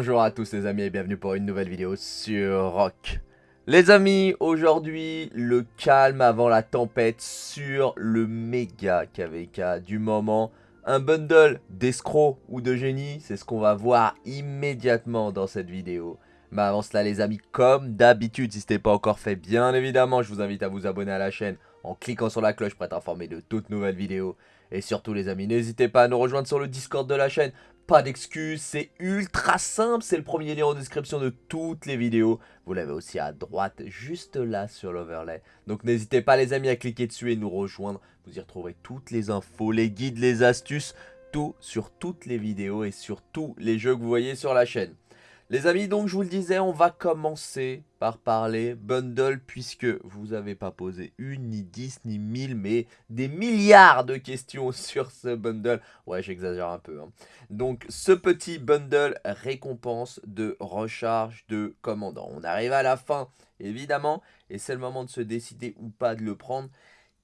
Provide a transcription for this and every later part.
Bonjour à tous les amis et bienvenue pour une nouvelle vidéo sur Rock. Les amis, aujourd'hui, le calme avant la tempête sur le méga KVK du moment. Un bundle d'escrocs ou de génie, c'est ce qu'on va voir immédiatement dans cette vidéo. Mais avant cela les amis, comme d'habitude, si ce n'est pas encore fait, bien évidemment, je vous invite à vous abonner à la chaîne en cliquant sur la cloche pour être informé de toutes nouvelles vidéos. Et surtout les amis, n'hésitez pas à nous rejoindre sur le Discord de la chaîne pas d'excuses, c'est ultra simple, c'est le premier lien en description de toutes les vidéos. Vous l'avez aussi à droite, juste là sur l'overlay. Donc n'hésitez pas les amis à cliquer dessus et nous rejoindre. Vous y retrouverez toutes les infos, les guides, les astuces, tout sur toutes les vidéos et sur tous les jeux que vous voyez sur la chaîne. Les amis, donc je vous le disais, on va commencer par parler bundle puisque vous n'avez pas posé une, ni dix, ni mille, mais des milliards de questions sur ce bundle. Ouais, j'exagère un peu. Hein. Donc ce petit bundle récompense de recharge de commandant. On arrive à la fin, évidemment, et c'est le moment de se décider ou pas de le prendre.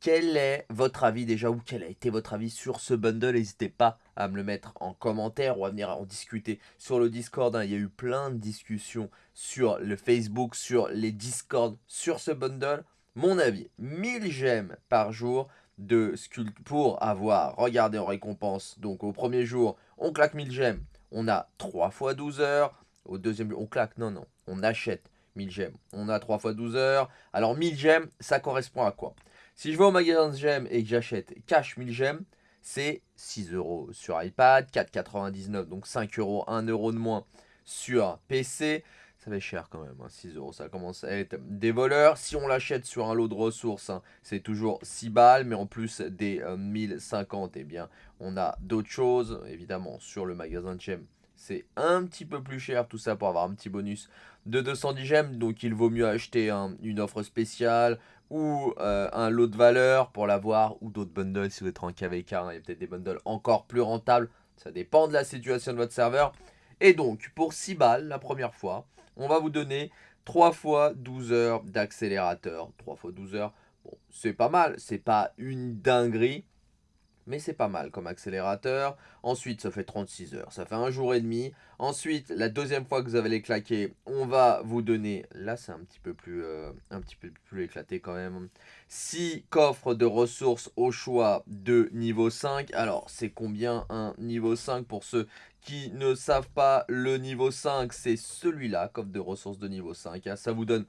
Quel est votre avis déjà ou quel a été votre avis sur ce bundle? N'hésitez pas à me le mettre en commentaire ou à venir en discuter sur le Discord. Hein. Il y a eu plein de discussions sur le Facebook, sur les Discord, sur ce bundle. Mon avis, 1000 gemmes par jour de sculpt pour avoir, regardez en récompense, donc au premier jour, on claque 1000 gemmes, on a 3 fois 12 heures, au deuxième on claque, non, non, on achète 1000 gemmes, on a 3 fois 12 heures, alors 1000 gemmes, ça correspond à quoi? Si je vais au magasin de gemmes et que j'achète cash 1000 gemmes, c'est 6 euros sur iPad, 4,99 donc 5 euros, 1 euro de moins sur PC. Ça fait cher quand même, 6 hein, euros, ça commence à être des voleurs. Si on l'achète sur un lot de ressources, hein, c'est toujours 6 balles, mais en plus des 1050, euh, eh bien, on a d'autres choses. Évidemment, sur le magasin de gemmes, c'est un petit peu plus cher, tout ça pour avoir un petit bonus de 210 gemmes. Donc il vaut mieux acheter une offre spéciale, ou euh, un lot de valeur pour l'avoir, ou d'autres bundles si vous êtes en KVK, il y a peut-être des bundles encore plus rentables, ça dépend de la situation de votre serveur. Et donc, pour 6 balles la première fois, on va vous donner 3 fois 12 heures d'accélérateur. 3 fois 12 heures, bon, c'est pas mal, c'est pas une dinguerie, mais c'est pas mal comme accélérateur. Ensuite, ça fait 36 heures, ça fait un jour et demi. Ensuite, la deuxième fois que vous avez les claqués, on va vous donner, là c'est un petit peu plus euh, un petit peu plus éclaté quand même, 6 coffres de ressources au choix de niveau 5. Alors, c'est combien un niveau 5 pour ceux qui ne savent pas le niveau 5 C'est celui-là, coffre de ressources de niveau 5. Hein. Ça vous donne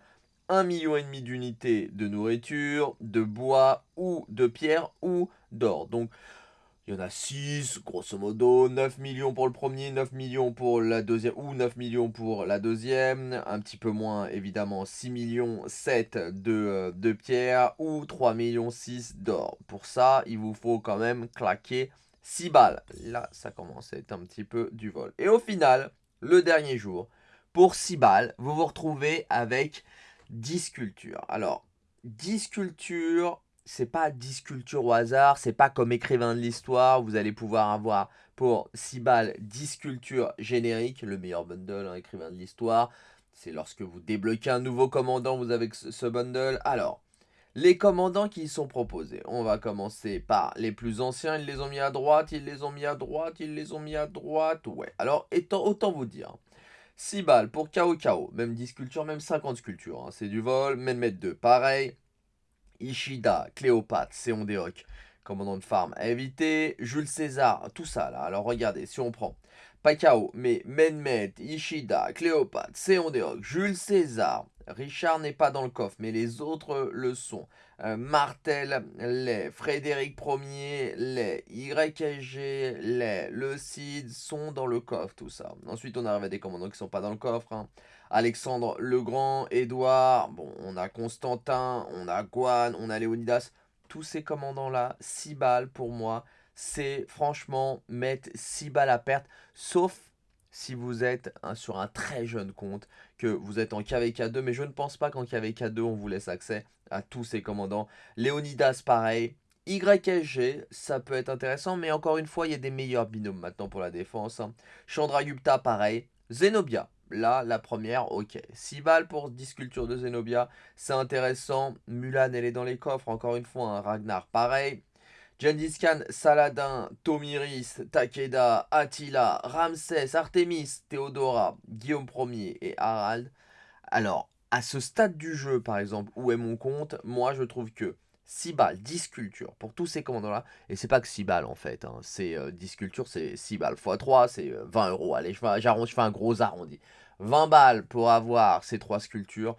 1,5 million d'unités de nourriture, de bois ou de pierre ou d'or. Donc, il y en a 6, grosso modo, 9 millions pour le premier, 9 millions pour la deuxième, ou 9 millions pour la deuxième, un petit peu moins, évidemment, 6 millions 7 de, euh, de pierre, ou 3 millions 6 d'or. Pour ça, il vous faut quand même claquer 6 balles. Là, ça commence à être un petit peu du vol. Et au final, le dernier jour, pour 6 balles, vous vous retrouvez avec 10 sculptures. Alors, 10 sculptures, c'est pas 10 sculptures au hasard, c'est pas comme écrivain de l'histoire, vous allez pouvoir avoir pour 6 balles 10 sculptures génériques, le meilleur bundle, hein, écrivain de l'histoire. C'est lorsque vous débloquez un nouveau commandant, vous avez ce bundle. Alors, les commandants qui sont proposés. On va commencer par les plus anciens, ils les ont mis à droite, ils les ont mis à droite, ils les ont mis à droite. Ouais, alors autant vous dire, 6 balles pour KO KO, même 10 sculptures, même 50 sculptures, hein. c'est du vol, Menmet 2, pareil, Ishida, Cléopâtre, Seondéok, commandant de farm à éviter, Jules César, tout ça là, alors regardez, si on prend, pas KO, mais Menmet, Ishida, Cléopâtre, Seondéok, Jules César, Richard n'est pas dans le coffre, mais les autres le sont. Euh, Martel, les, Frédéric Ier, les, YSG, les, le Cid sont dans le coffre, tout ça. Ensuite, on arrive à des commandants qui sont pas dans le coffre. Hein. Alexandre le Grand, Édouard, bon, on a Constantin, on a Guan, on a Léonidas. Tous ces commandants-là, 6 balles pour moi, c'est franchement mettre 6 balles à perte, sauf si vous êtes sur un très jeune compte, que vous êtes en KVK2, mais je ne pense pas qu'en KVK2, on vous laisse accès à tous ces commandants. Léonidas, pareil. YSG, ça peut être intéressant, mais encore une fois, il y a des meilleurs binômes maintenant pour la défense. Hein. Chandragupta, pareil. Zenobia, là, la première, ok. 6 balles pour 10 sculptures de Zenobia, c'est intéressant. Mulan, elle est dans les coffres, encore une fois. un Ragnar, pareil. Gengis Khan, Saladin, Tomiris, Takeda, Attila, Ramsès, Artemis, Théodora, Guillaume Ier et Harald. Alors, à ce stade du jeu, par exemple, où est mon compte, moi je trouve que 6 balles, 10 sculptures pour tous ces commandants-là. Et c'est pas que 6 balles en fait. Hein. C'est 10 euh, sculptures, c'est 6 balles x 3, c'est 20 euh, euros. Allez, je fais un gros arrondi. 20 balles pour avoir ces 3 sculptures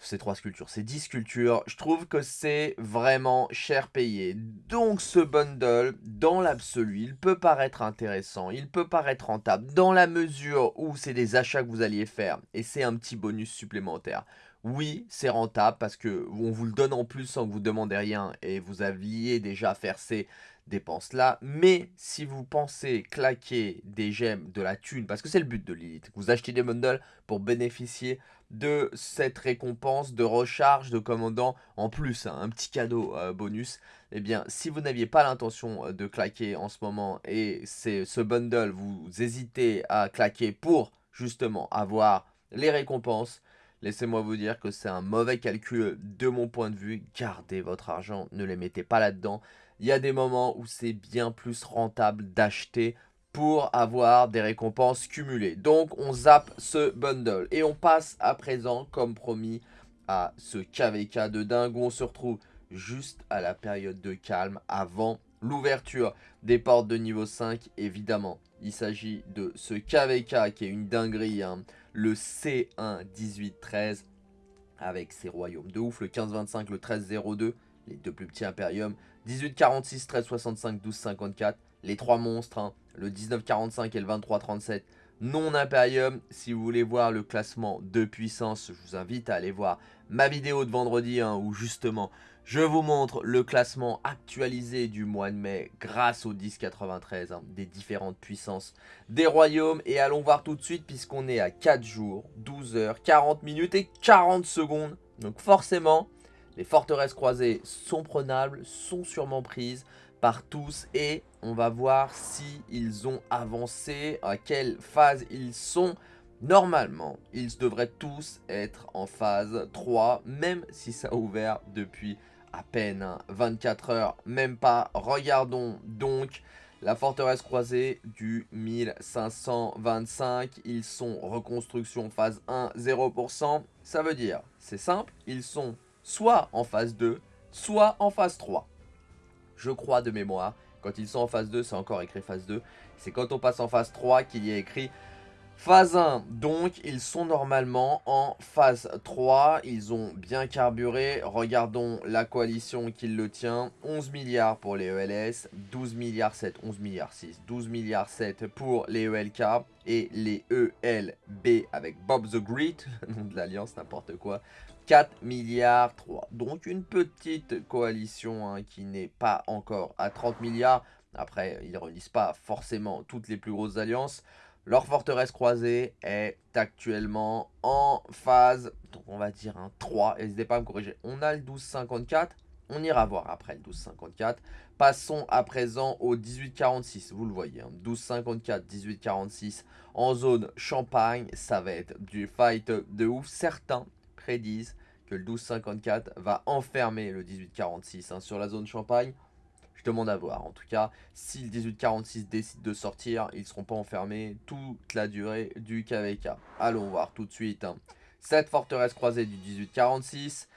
ces trois sculptures, ces 10 sculptures, je trouve que c'est vraiment cher payé. Donc ce bundle, dans l'absolu, il peut paraître intéressant, il peut paraître rentable, dans la mesure où c'est des achats que vous alliez faire, et c'est un petit bonus supplémentaire. Oui, c'est rentable parce que on vous le donne en plus sans que vous demandez rien, et vous aviez déjà faire ces dépenses-là. Mais si vous pensez claquer des gemmes, de la thune, parce que c'est le but de Lilith, vous achetez des bundles pour bénéficier de cette récompense de recharge de commandant en plus, hein, un petit cadeau euh, bonus, eh bien si vous n'aviez pas l'intention euh, de claquer en ce moment et c'est ce bundle, vous hésitez à claquer pour justement avoir les récompenses, laissez-moi vous dire que c'est un mauvais calcul de mon point de vue, gardez votre argent, ne les mettez pas là-dedans, il y a des moments où c'est bien plus rentable d'acheter pour avoir des récompenses cumulées. Donc on zappe ce bundle et on passe à présent comme promis à ce KVK de dingue où on se retrouve juste à la période de calme avant l'ouverture des portes de niveau 5 évidemment. Il s'agit de ce KVK qui est une dinguerie, hein. le C1 1813 avec ses royaumes de ouf, le 1525, le 1302, les deux plus petits Imperium, 1846, 1365, 1254, les trois monstres, hein le 1945 et le 2337 non Imperium. Si vous voulez voir le classement de puissance, je vous invite à aller voir ma vidéo de vendredi hein, où justement je vous montre le classement actualisé du mois de mai grâce au 1093 hein, des différentes puissances des royaumes. Et allons voir tout de suite puisqu'on est à 4 jours, 12 heures, 40 minutes et 40 secondes. Donc forcément, les forteresses croisées sont prenables, sont sûrement prises par tous et on va voir si ils ont avancé, à quelle phase ils sont. Normalement, ils devraient tous être en phase 3, même si ça a ouvert depuis à peine 24 heures, même pas. Regardons donc la forteresse croisée du 1525. Ils sont reconstruction phase 1, 0%. Ça veut dire, c'est simple, ils sont soit en phase 2, soit en phase 3 je crois de mémoire. Quand ils sont en phase 2, c'est encore écrit phase 2. C'est quand on passe en phase 3 qu'il y a écrit phase 1. Donc, ils sont normalement en phase 3. Ils ont bien carburé. Regardons la coalition qui le tient. 11 milliards pour les ELS, 12 milliards 7, 11 milliards 6, 12 milliards 7 pour les ELK et les ELB avec Bob the Great, nom de l'alliance, n'importe quoi, 4 milliards 3. Donc une petite coalition hein, qui n'est pas encore à 30 milliards. Après, ils ne relisent pas forcément toutes les plus grosses alliances. Leur forteresse croisée est actuellement en phase, donc on va dire un 3. N'hésitez pas à me corriger. On a le 1254. On ira voir après le 1254. Passons à présent au 1846. Vous le voyez, 1254, hein. 1846 en zone champagne. Ça va être du fight de ouf. Certains prédisent que le 1254 va enfermer le 1846 hein, sur la zone Champagne. Je demande à voir. En tout cas, si le 1846 décide de sortir, ils ne seront pas enfermés toute la durée du KVK. Allons voir tout de suite. Hein. Cette forteresse croisée du 1846,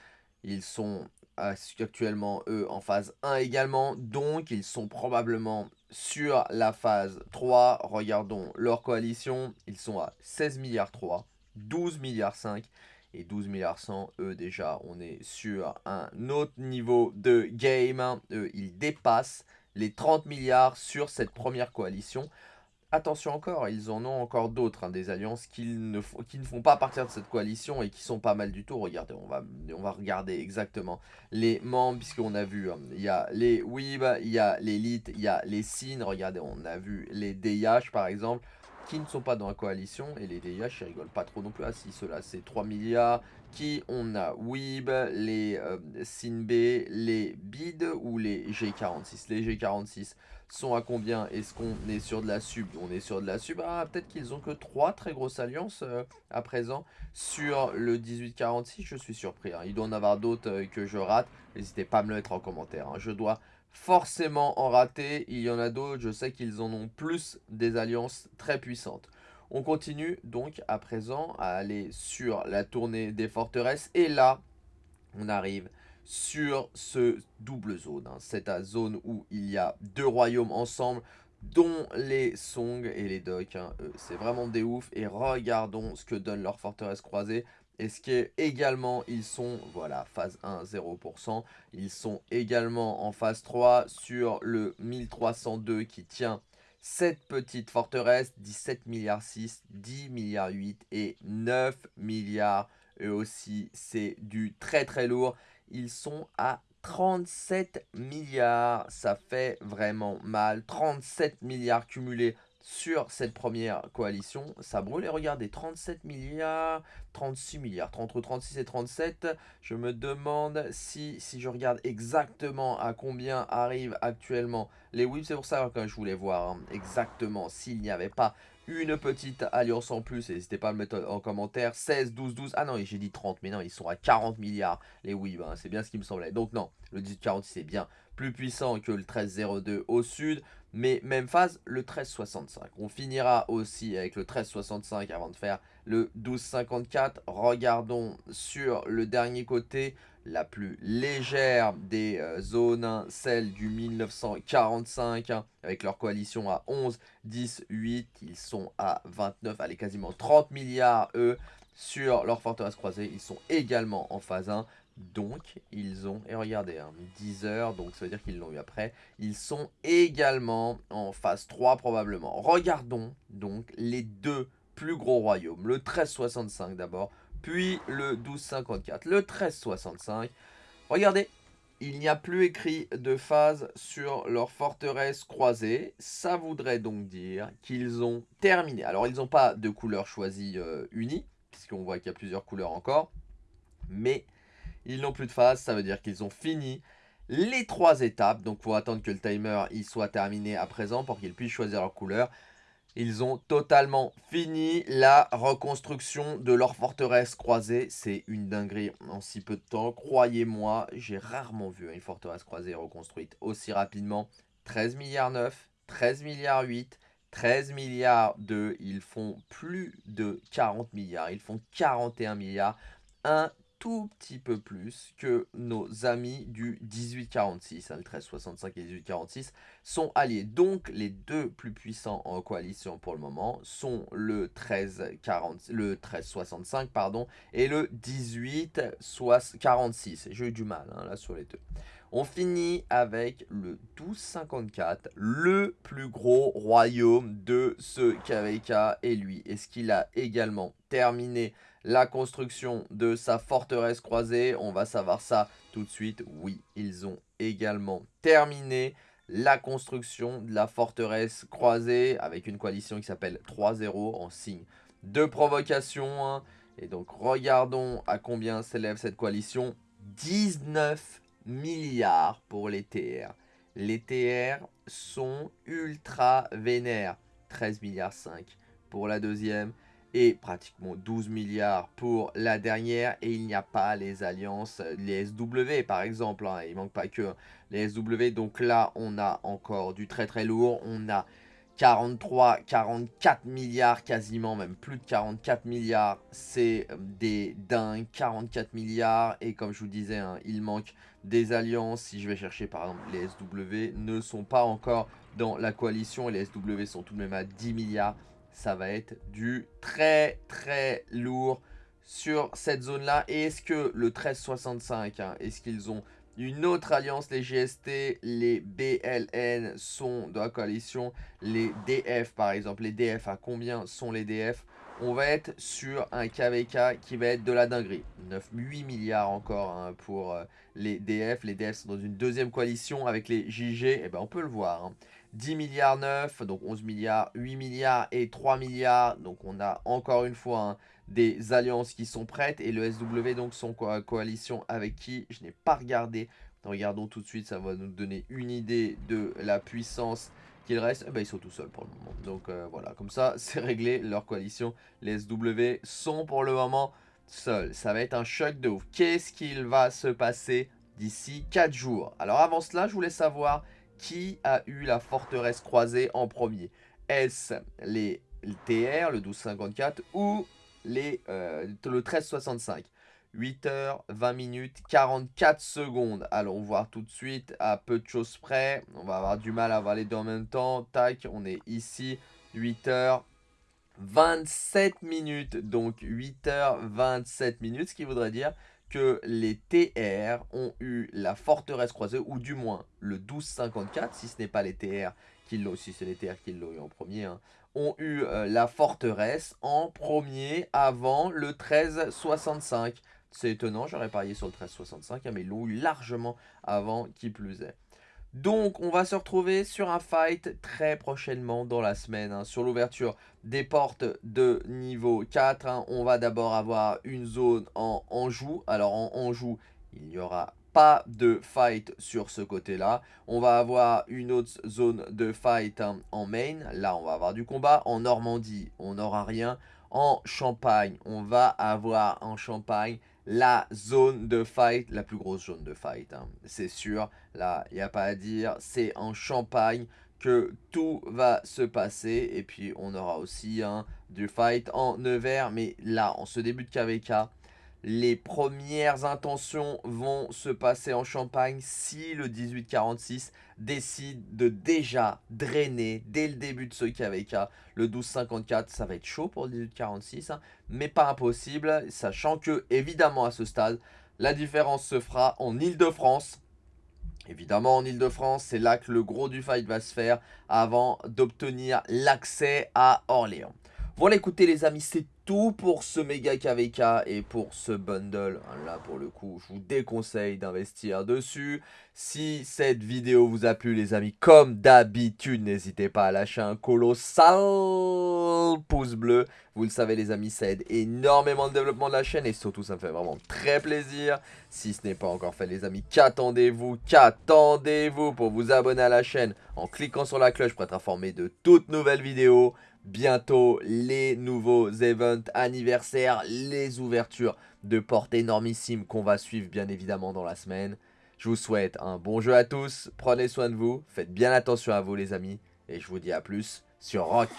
ils sont actuellement, eux, en phase 1 également. Donc, ils sont probablement sur la phase 3. Regardons leur coalition. Ils sont à 16 milliards 3, 12 milliards 5 et 12 milliards 100, eux déjà, on est sur un autre niveau de game. Eux, ils dépassent les 30 milliards sur cette première coalition. Attention encore, ils en ont encore d'autres, hein, des alliances qui ne, qui ne font pas partir de cette coalition et qui sont pas mal du tout. Regardez, on va, on va regarder exactement les membres, puisqu'on a vu, hein, il y a les Weeb, il y a l'élite, il y a les Sin. Regardez, on a vu les DIH par exemple qui ne sont pas dans la coalition. Et les DIH, ils rigolent pas trop non plus. Ah si, ceux-là, c'est 3 milliards. Qui on a Weeb, les euh, les BID ou les G46 Les G46 sont à combien? Est-ce qu'on est sur de la sub? On est sur de la sub. Ah, peut-être qu'ils ont que 3 très grosses alliances euh, à présent sur le 1846. Je suis surpris. Hein. Il doit en avoir d'autres euh, que je rate. N'hésitez pas à me le mettre en commentaire. Hein. Je dois forcément en rater. Il y en a d'autres, je sais qu'ils en ont plus des alliances très puissantes. On continue donc à présent à aller sur la tournée des forteresses. Et là, on arrive sur ce double zone. Hein. Cette zone où il y a deux royaumes ensemble dont les Song et les Doc. Hein. C'est vraiment des oufs. Et regardons ce que donne leur forteresse croisée. Et ce qui est également, ils sont, voilà, phase 1, 0%. Ils sont également en phase 3 sur le 1302 qui tient cette petite forteresse, 17 milliards 6, 10 milliards 8 et 9 milliards. Eux aussi, c'est du très très lourd. Ils sont à 37 milliards, ça fait vraiment mal. 37 milliards cumulés sur cette première coalition. Ça brûle et regardez, 37 milliards, 36 milliards, entre 36 et 37. Je me demande si, si je regarde exactement à combien arrivent actuellement les whips. C'est pour ça que je voulais voir hein, exactement s'il n'y avait pas une petite alliance en plus, n'hésitez pas à le mettre en commentaire, 16, 12, 12, ah non, j'ai dit 30, mais non, ils sont à 40 milliards, les Weeb, hein, c'est bien ce qui me semblait. Donc non, le 1846 est bien plus puissant que le 1302 au sud, mais même phase, le 1365. On finira aussi avec le 1365 avant de faire le 1254. Regardons sur le dernier côté, la plus légère des euh, zones, celle du 1945, hein, avec leur coalition à 11, 10, 8. Ils sont à 29, allez, quasiment 30 milliards, eux, sur leur forteresse croisée. Ils sont également en phase 1. Donc, ils ont, et regardez, 10 hein, heures, donc ça veut dire qu'ils l'ont eu après. Ils sont également en phase 3 probablement. Regardons donc les deux plus gros royaumes. Le 1365 d'abord, puis le 1254. Le 1365, regardez, il n'y a plus écrit de phase sur leur forteresse croisée. Ça voudrait donc dire qu'ils ont terminé. Alors, ils n'ont pas de couleur choisie euh, unie, puisqu'on voit qu'il y a plusieurs couleurs encore. Mais ils n'ont plus de phase, ça veut dire qu'ils ont fini les trois étapes. Donc, faut attendre que le timer il soit terminé à présent pour qu'ils puissent choisir leur couleur. Ils ont totalement fini la reconstruction de leur forteresse croisée. C'est une dinguerie en si peu de temps. Croyez-moi, j'ai rarement vu une forteresse croisée reconstruite aussi rapidement. 13 milliards 9, 13 milliards 8, 13 milliards 2. Ils font plus de 40 milliards. Ils font 41 milliards. Un tout petit peu plus que nos amis du 1846, hein, le 1365 et le 1846, sont alliés. Donc les deux plus puissants en coalition pour le moment sont le 1340, le 1365 pardon, et le 1846. J'ai eu du mal hein, là sur les deux. On finit avec le 1254, le plus gros royaume de ce KVK et lui. Est-ce qu'il a également terminé la construction de sa forteresse croisée. On va savoir ça tout de suite. Oui, ils ont également terminé la construction de la forteresse croisée avec une coalition qui s'appelle 3-0 en signe de provocation. Hein. Et donc regardons à combien s'élève cette coalition. 19 milliards pour les TR. Les TR sont ultra vénères. 13 milliards 5 pour la deuxième et pratiquement 12 milliards pour la dernière et il n'y a pas les alliances, les SW par exemple, hein, il manque pas que les SW, donc là on a encore du très très lourd, on a 43, 44 milliards quasiment, même plus de 44 milliards, c'est des dingues, 44 milliards, et comme je vous disais, hein, il manque des alliances, si je vais chercher par exemple les SW, ne sont pas encore dans la coalition, et les SW sont tout de même à 10 milliards, ça va être du très très lourd sur cette zone-là. Et est-ce que le 1365, hein, est-ce qu'ils ont une autre alliance, les GST, les BLN sont dans la coalition, les DF par exemple, les DF, à combien sont les DF On va être sur un KVK qui va être de la dinguerie. 9, 8 milliards encore hein, pour euh, les DF, les DF sont dans une deuxième coalition avec les JG, et eh ben on peut le voir. Hein. 10 milliards 9, donc 11 milliards, 8 milliards et 3 milliards. Donc on a encore une fois hein, des alliances qui sont prêtes. Et le SW donc son coalition avec qui je n'ai pas regardé. Regardons tout de suite, ça va nous donner une idée de la puissance qu'il reste. Eh ben, ils sont tout seuls pour le moment. Donc euh, voilà, comme ça c'est réglé. Leur coalition, les SW sont pour le moment seuls. Ça va être un choc de ouf. Qu'est-ce qu'il va se passer d'ici 4 jours? Alors avant cela, je voulais savoir qui a eu la forteresse croisée en premier? Est-ce les TR, le 1254, ou les, euh, le 1365 8 h 20 minutes, 44 secondes. Allons voir tout de suite à peu de choses près. On va avoir du mal à voir les deux en même temps. Tac, on est ici. 8 h 27 minutes. Donc 8 h 27 minutes, ce qui voudrait dire que les TR ont eu la forteresse croisée, ou du moins le 1254, si ce n'est pas les TR qui l'ont, c'est les TR qui eu en premier, hein, ont eu euh, la forteresse en premier avant le 1365. C'est étonnant, j'aurais parié sur le 1365, hein, mais ils l'ont eu largement avant qui plus est. Donc, on va se retrouver sur un fight très prochainement dans la semaine. Hein. sur l'ouverture des portes de niveau 4, hein. on va d'abord avoir une zone en Anjou. Alors, en Anjou, il n'y aura pas de fight sur ce côté-là. On va avoir une autre zone de fight hein, en main. Là, on va avoir du combat. En Normandie, on n'aura rien. En Champagne, on va avoir en Champagne la zone de fight, la plus grosse zone de fight. C'est sûr, là, il n'y a pas à dire. C'est en Champagne que tout va se passer. Et puis, on aura aussi hein, du fight en Nevers. Mais là, en ce début de KVK, les premières intentions vont se passer en Champagne si le 1846 décide de déjà drainer dès le début de ce KVK le 1254. Ça va être chaud pour le 1846, hein, mais pas impossible, sachant que, évidemment, à ce stade, la différence se fera en Ile-de-France. Évidemment, en Ile-de-France, c'est là que le gros du fight va se faire avant d'obtenir l'accès à Orléans. Voilà, écoutez les amis, c'est tout pour ce méga KVK et pour ce bundle. Là, pour le coup, je vous déconseille d'investir dessus. Si cette vidéo vous a plu, les amis, comme d'habitude, n'hésitez pas à lâcher un colossal pouce bleu. Vous le savez, les amis, ça aide énormément le développement de la chaîne et surtout, ça me fait vraiment très plaisir. Si ce n'est pas encore fait, les amis, qu'attendez-vous Qu'attendez-vous pour vous abonner à la chaîne en cliquant sur la cloche pour être informé de toutes nouvelles vidéos bientôt les nouveaux events anniversaires, les ouvertures de portes énormissimes qu'on va suivre bien évidemment dans la semaine. Je vous souhaite un bon jeu à tous, prenez soin de vous, faites bien attention à vous les amis, et je vous dis à plus sur Rock.